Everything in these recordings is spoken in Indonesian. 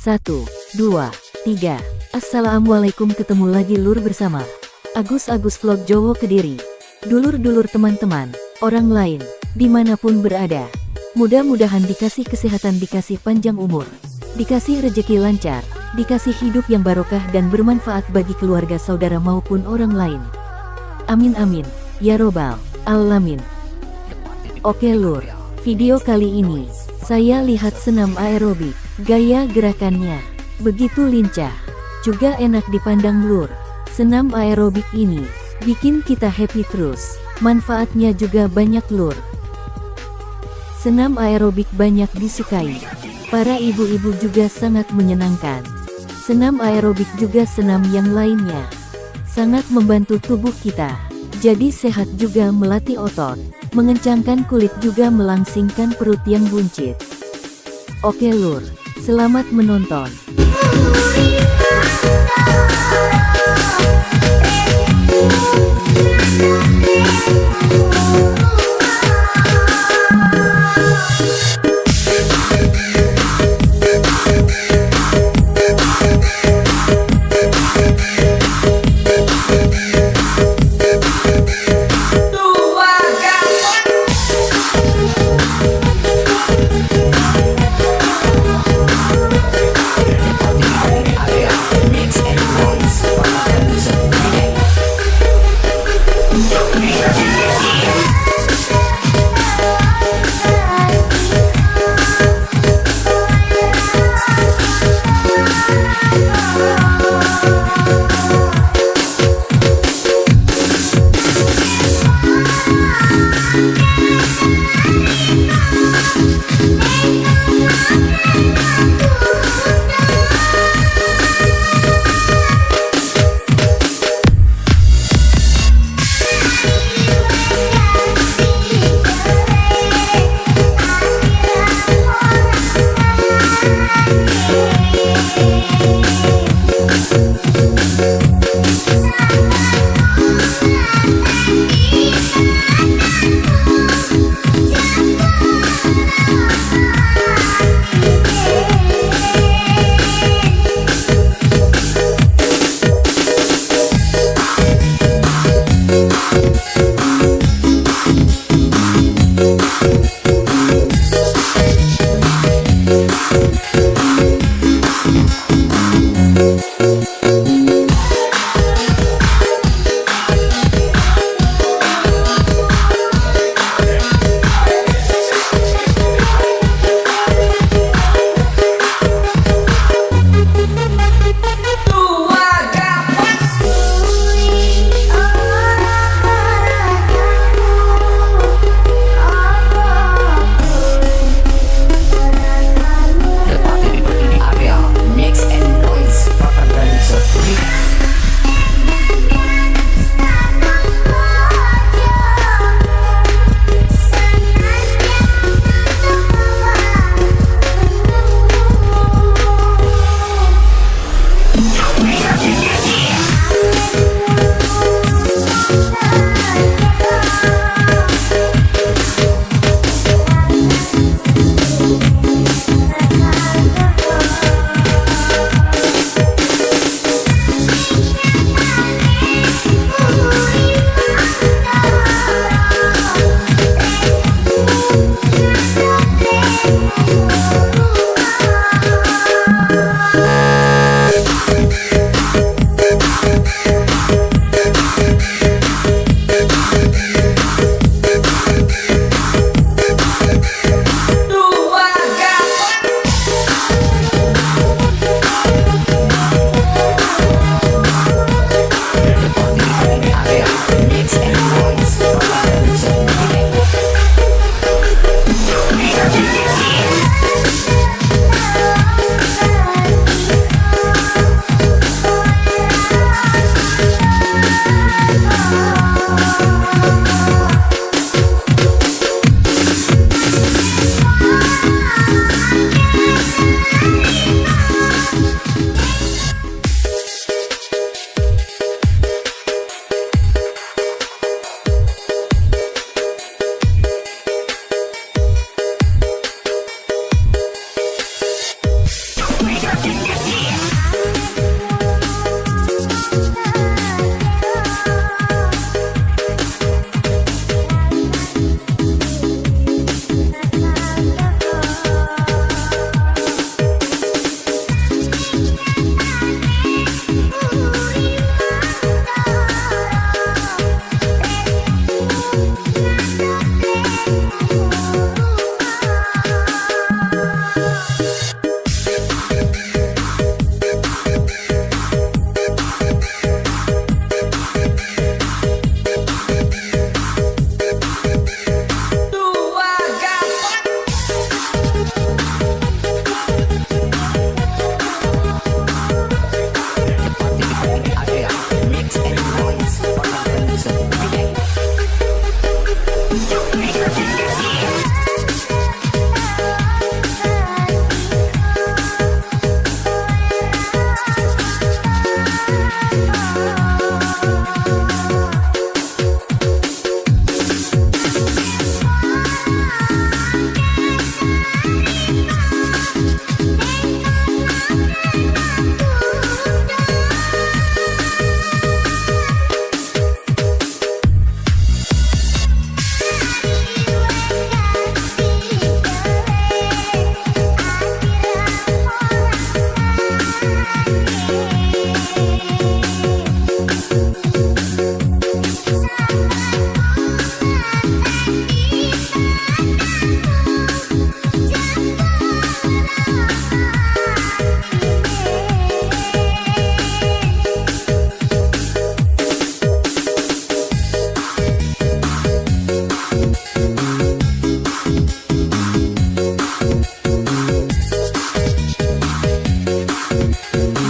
Satu, dua, tiga. Assalamualaikum ketemu lagi lur bersama Agus Agus Vlog Jowo Kediri. Dulur-dulur teman-teman, orang lain, di mana pun berada. Mudah-mudahan dikasih kesehatan dikasih panjang umur. Dikasih rejeki lancar, dikasih hidup yang barokah dan bermanfaat bagi keluarga saudara maupun orang lain. Amin amin, ya robbal, alamin. Oke lur, video kali ini, saya lihat senam aerobik, gaya gerakannya, begitu lincah, juga enak dipandang lur. Senam aerobik ini, bikin kita happy terus, manfaatnya juga banyak lur. Senam aerobik banyak disukai, para ibu-ibu juga sangat menyenangkan. Senam aerobik juga senam yang lainnya, sangat membantu tubuh kita, jadi sehat juga melatih otot, mengencangkan kulit juga melangsingkan perut yang buncit. Oke lur, Selamat menonton!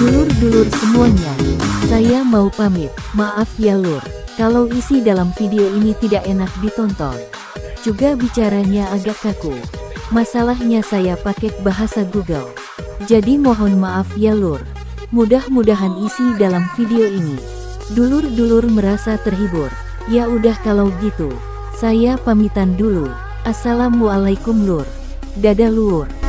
Dulur-dulur semuanya, saya mau pamit. Maaf ya lur, kalau isi dalam video ini tidak enak ditonton. Juga bicaranya agak kaku. Masalahnya saya pakai bahasa Google. Jadi mohon maaf ya lur. Mudah-mudahan isi dalam video ini. Dulur-dulur merasa terhibur. Ya udah kalau gitu. Saya pamitan dulu. Assalamualaikum lur. Dadah lur.